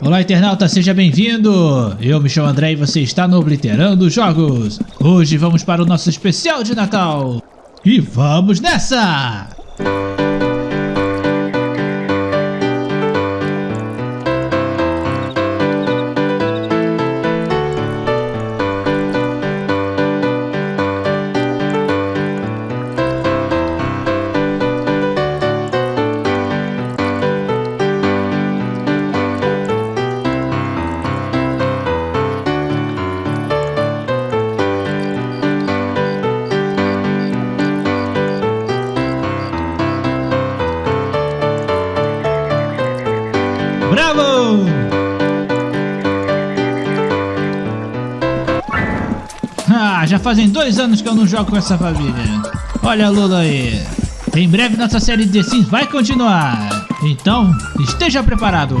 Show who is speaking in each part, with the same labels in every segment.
Speaker 1: Olá internauta, seja bem-vindo! Eu me chamo André e você está no Obliterando Jogos. Hoje vamos para o nosso especial de Natal. E vamos nessa! Bravo! Ah, já fazem dois anos que eu não jogo com essa família. Olha a Lula aí. Em breve nossa série de Sims vai continuar. Então, esteja preparado.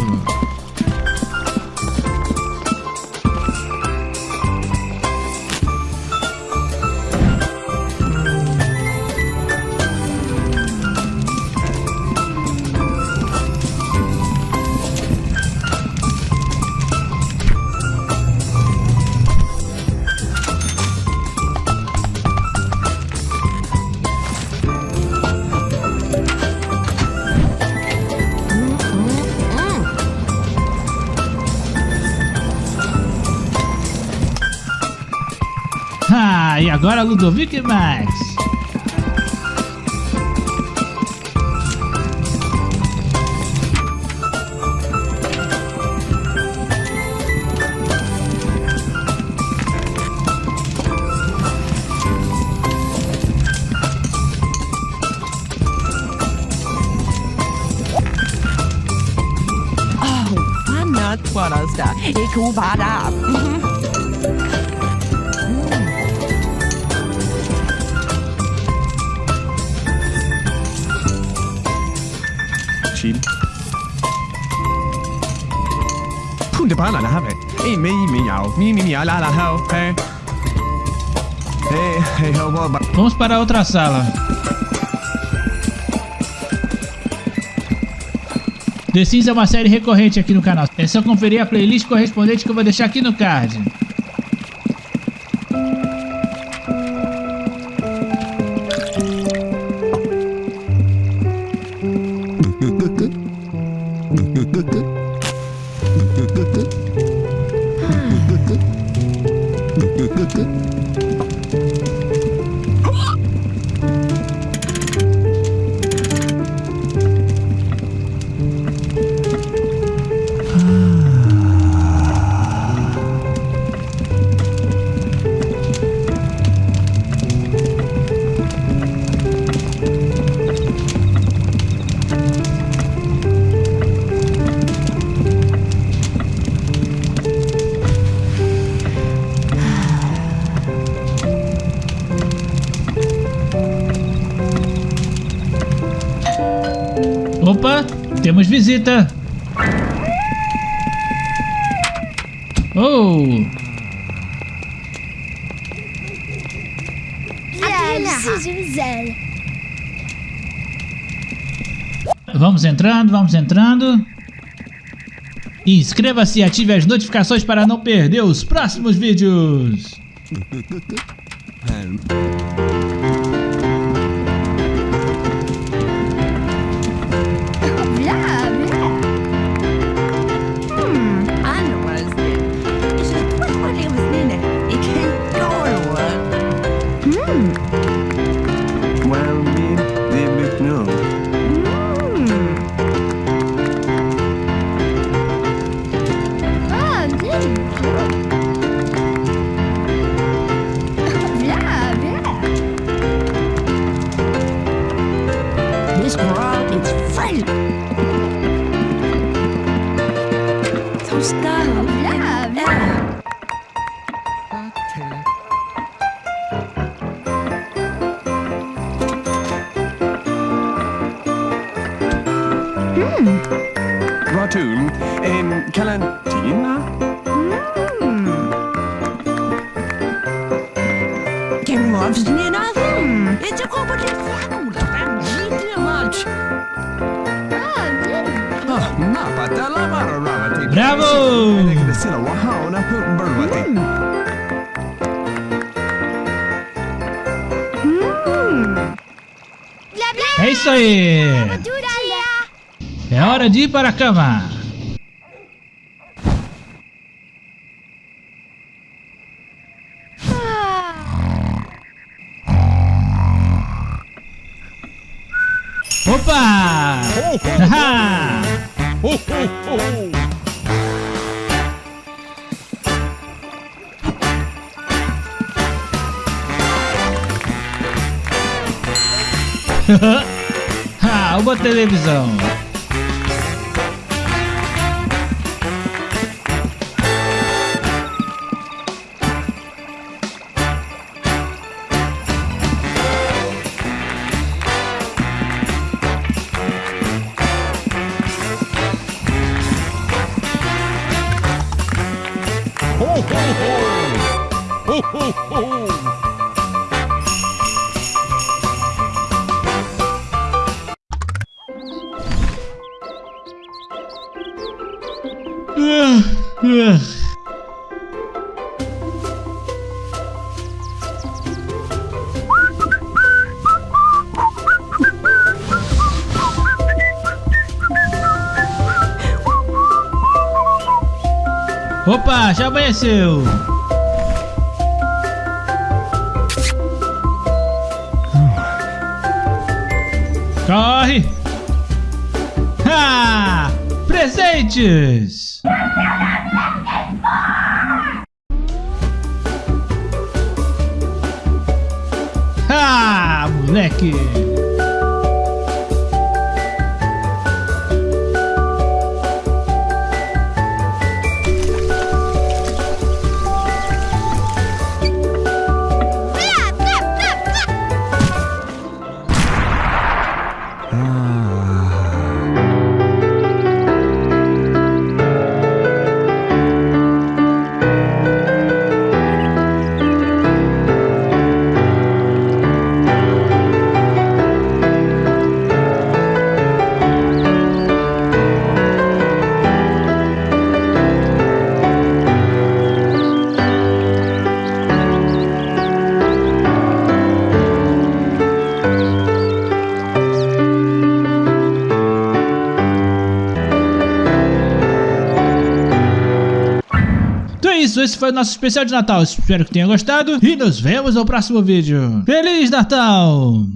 Speaker 1: E agora Ludovic Max.
Speaker 2: Fanat Forrester. Ik hoef haar af.
Speaker 3: Chill. Punta para la have. About...
Speaker 1: Vamos para outra sala. The Sims é uma série recorrente aqui no canal. É só conferir a playlist correspondente que eu vou deixar aqui no card. Good, good, good. Temos visita. Oh, vamos entrando, vamos entrando. Inscreva-se e ative as notificações para não perder os próximos vídeos.
Speaker 3: Ratoon, en Calantina?
Speaker 2: Can loves me nothing. It's a company food. I'm too much.
Speaker 1: Bravo!
Speaker 3: Wahao na berbati.
Speaker 1: É isso aí! É hora de ir para a cama! Opa! Haha! ah, uma televisão. Ah. Opa, já amanheceu. Corre! Ha! Presentes! Ha! Moleque! Isso, esse foi o nosso especial de Natal. Espero que tenha gostado e nos vemos no próximo vídeo. Feliz Natal!